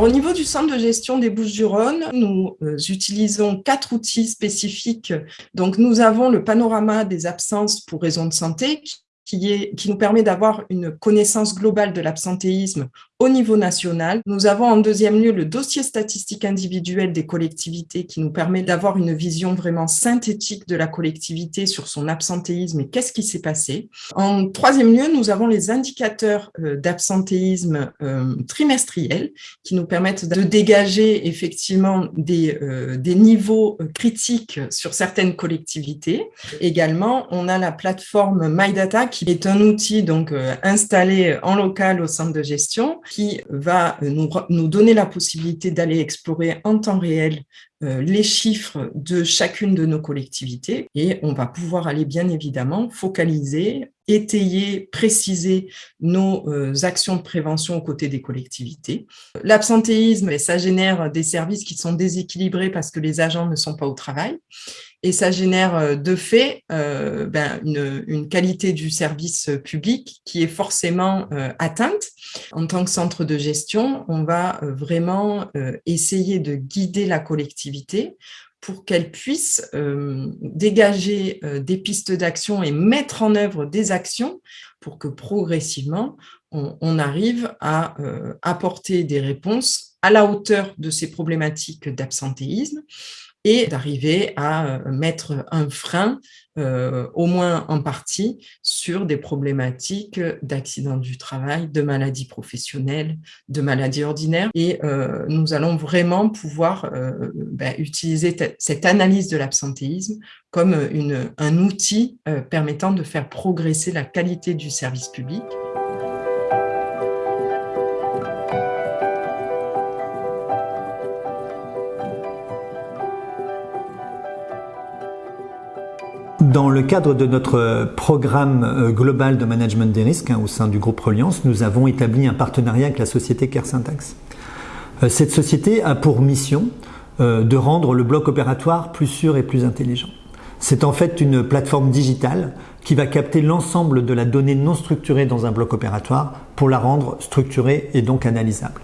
Au niveau du centre de gestion des Bouches-du-Rhône, nous euh, utilisons quatre outils spécifiques. Donc, nous avons le panorama des absences pour raisons de santé qui, est, qui nous permet d'avoir une connaissance globale de l'absentéisme au niveau national. Nous avons en deuxième lieu le dossier statistique individuel des collectivités qui nous permet d'avoir une vision vraiment synthétique de la collectivité sur son absentéisme et qu'est-ce qui s'est passé. En troisième lieu, nous avons les indicateurs euh, d'absentéisme euh, trimestriels qui nous permettent de dégager effectivement des, euh, des niveaux critiques sur certaines collectivités. Également, on a la plateforme MyData qui est un outil donc installé en local au centre de gestion qui va nous, donner la possibilité d'aller explorer en temps réel euh, les chiffres de chacune de nos collectivités et on va pouvoir aller bien évidemment focaliser, étayer, préciser nos euh, actions de prévention aux côtés des collectivités. L'absentéisme, ça génère des services qui sont déséquilibrés parce que les agents ne sont pas au travail et ça génère euh, de fait ben, une, qualité du service public qui est forcément atteinte. En tant que centre de gestion, on va vraiment essayer de guider la collectivité pour qu'elle puisse euh, dégager euh, des pistes d'action et mettre en œuvre des actions pour que progressivement, on, arrive à euh, apporter des réponses à la hauteur de ces problématiques d'absentéisme et d'arriver à mettre un frein, au moins en partie, sur des problématiques d'accidents du travail, de maladies professionnelles, de maladies ordinaires. Et nous allons vraiment pouvoir ben, utiliser cette analyse de l'absentéisme comme un outil permettant de faire progresser la qualité du service public. Dans le cadre de notre programme euh, global de management des risques hein, au sein du groupe Reliance, nous avons établi un partenariat avec la société CareSyntax. Euh, cette société a pour mission euh, de rendre le bloc opératoire plus sûr et plus intelligent. C'est en fait une plateforme digitale qui va capter l'ensemble de la donnée non structurée dans un bloc opératoire pour la rendre structurée et donc analysable.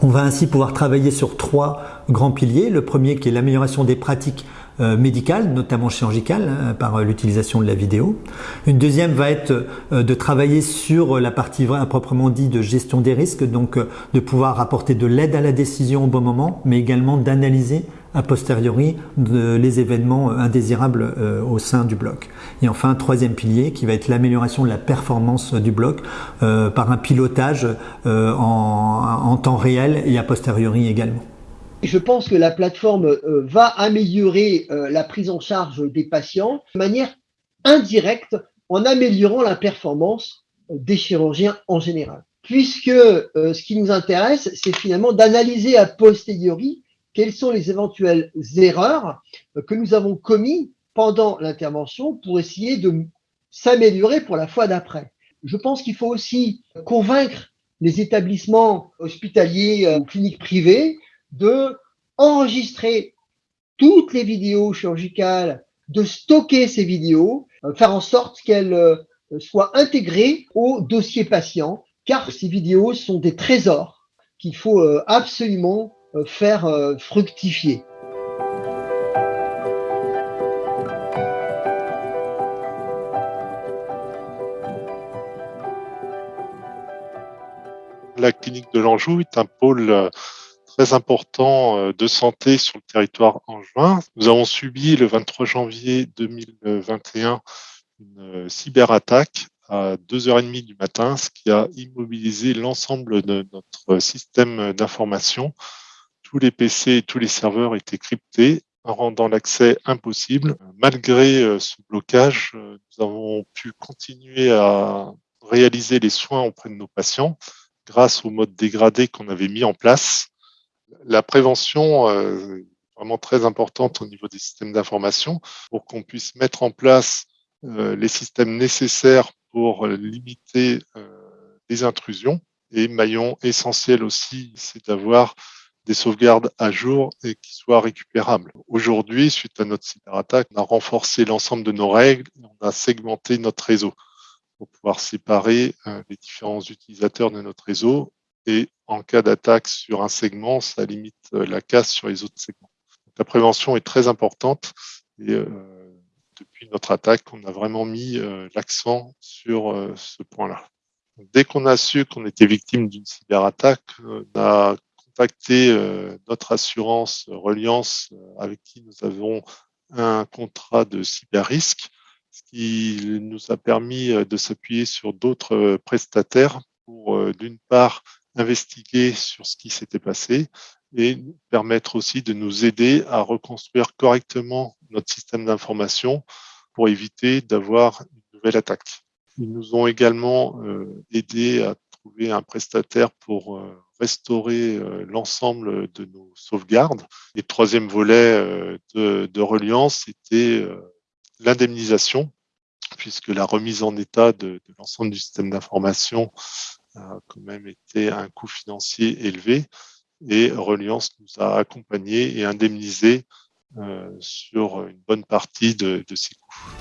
On va ainsi pouvoir travailler sur trois grands piliers. Le premier qui est l'amélioration des pratiques médicale, notamment chirurgicale, hein, par l'utilisation de la vidéo. Une deuxième va être euh, de travailler sur la partie proprement dit de gestion des risques, donc euh, de pouvoir apporter de l'aide à la décision au bon moment, mais également d'analyser a posteriori les événements indésirables au sein du bloc. Et enfin, troisième pilier qui va être l'amélioration de la performance du bloc par un pilotage en temps réel et a posteriori également. Je pense que la plateforme euh, va améliorer euh, la prise en charge des patients de manière indirecte en améliorant la performance euh, des chirurgiens en général. Puisque ce qui nous intéresse, c'est finalement d'analyser a posteriori quelles sont les éventuelles erreurs que nous avons commises pendant l'intervention pour essayer de s'améliorer pour la fois d'après. Je pense qu'il faut aussi convaincre les établissements hospitaliers ou cliniques privées de enregistrer toutes les vidéos chirurgicales, de stocker ces vidéos, euh, faire en sorte qu'elles euh, soient intégrées au dossier patient, car ces vidéos sont des trésors qu'il faut euh, absolument faire fructifier. La clinique de l'Anjou est un pôle très important euh, de santé sur le territoire en juin. Nous avons subi le 23 janvier 2021 une euh, cyberattaque à 2h30 du matin, ce qui a immobilisé l'ensemble de notre système d'information. Tous les PC et tous les serveurs étaient cryptés, rendant l'accès impossible. Malgré euh, ce blocage, nous avons pu continuer à réaliser les soins auprès de nos patients grâce au mode dégradé qu'on avait mis en place la prévention euh, est vraiment très importante au niveau des systèmes d'information pour qu'on puisse mettre en place euh, les systèmes nécessaires pour limiter euh, les intrusions. Et maillon essentiel aussi, c'est d'avoir des sauvegardes à jour et qui soient récupérables. Aujourd'hui, suite à notre cyberattaque, on a renforcé l'ensemble de nos règles, on a segmenté notre réseau pour pouvoir séparer les différents utilisateurs de notre réseau et en cas d'attaque sur un segment, ça limite la casse sur les autres segments. la prévention est très importante et depuis notre attaque, on a vraiment mis l'accent sur ce point-là. Dès qu'on a su qu'on était victime d'une cyberattaque, on a contacté notre assurance Reliance avec qui nous avons un contrat de cyber risque, ce qui nous a permis de s'appuyer sur d'autres prestataires pour, d'une part, investiguer sur ce qui s'était passé et permettre aussi de nous aider à reconstruire correctement notre système d'information pour éviter d'avoir une nouvelle attaque. Ils nous ont également euh, aidé à trouver un prestataire pour euh, restaurer euh, l'ensemble de nos sauvegardes. Et troisième volet de, de reliance, c'était l'indemnisation, puisque la remise en état de l'ensemble du système d'information a quand même été un coût financier élevé. Et Reliance nous a accompagnés et indemnisés sur une bonne partie de, de ces coûts.